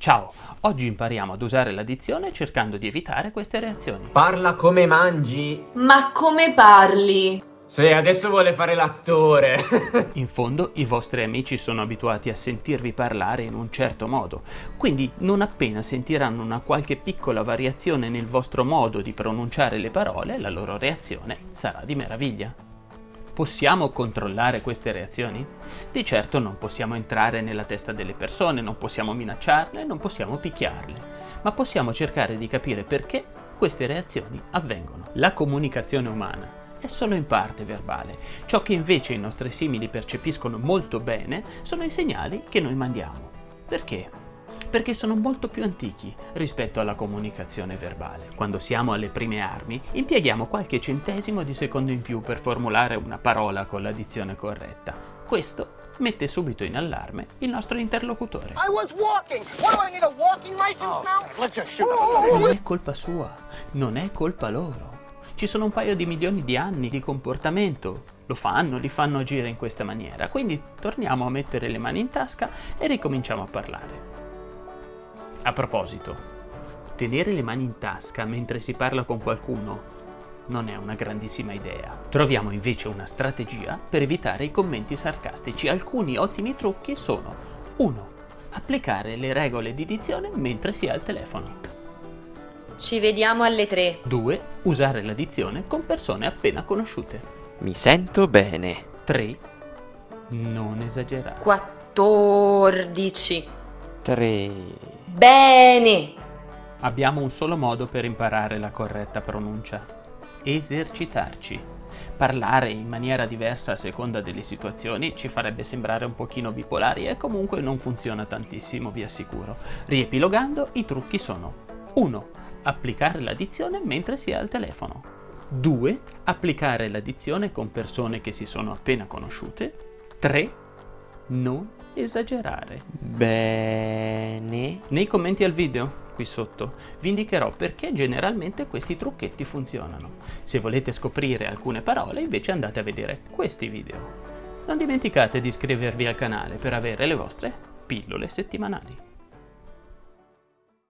Ciao, oggi impariamo ad usare l'addizione cercando di evitare queste reazioni. Parla come mangi. Ma come parli? Se adesso vuole fare l'attore. In fondo i vostri amici sono abituati a sentirvi parlare in un certo modo, quindi non appena sentiranno una qualche piccola variazione nel vostro modo di pronunciare le parole, la loro reazione sarà di meraviglia. Possiamo controllare queste reazioni? Di certo non possiamo entrare nella testa delle persone, non possiamo minacciarle, non possiamo picchiarle, ma possiamo cercare di capire perché queste reazioni avvengono. La comunicazione umana è solo in parte verbale. Ciò che invece i nostri simili percepiscono molto bene sono i segnali che noi mandiamo. Perché? Perché sono molto più antichi rispetto alla comunicazione verbale. Quando siamo alle prime armi, impieghiamo qualche centesimo di secondo in più per formulare una parola con l'addizione corretta. Questo mette subito in allarme il nostro interlocutore. Non è colpa sua, non è colpa loro. Ci sono un paio di milioni di anni di comportamento, lo fanno, li fanno agire in questa maniera, quindi torniamo a mettere le mani in tasca e ricominciamo a parlare. A proposito, tenere le mani in tasca mentre si parla con qualcuno non è una grandissima idea. Troviamo invece una strategia per evitare i commenti sarcastici. Alcuni ottimi trucchi sono 1. Applicare le regole di dizione mentre si è al telefono. Ci vediamo alle 3. 2. Usare la dizione con persone appena conosciute. Mi sento bene. 3. Non esagerare. 14. 3. Bene! Abbiamo un solo modo per imparare la corretta pronuncia. Esercitarci. Parlare in maniera diversa a seconda delle situazioni ci farebbe sembrare un pochino bipolari e comunque non funziona tantissimo, vi assicuro. Riepilogando, i trucchi sono 1. Applicare l'addizione mentre si è al telefono. 2. Applicare l'addizione con persone che si sono appena conosciute. 3. Non esagerare. Bene. Nei commenti al video, qui sotto, vi indicherò perché generalmente questi trucchetti funzionano. Se volete scoprire alcune parole, invece andate a vedere questi video. Non dimenticate di iscrivervi al canale per avere le vostre pillole settimanali.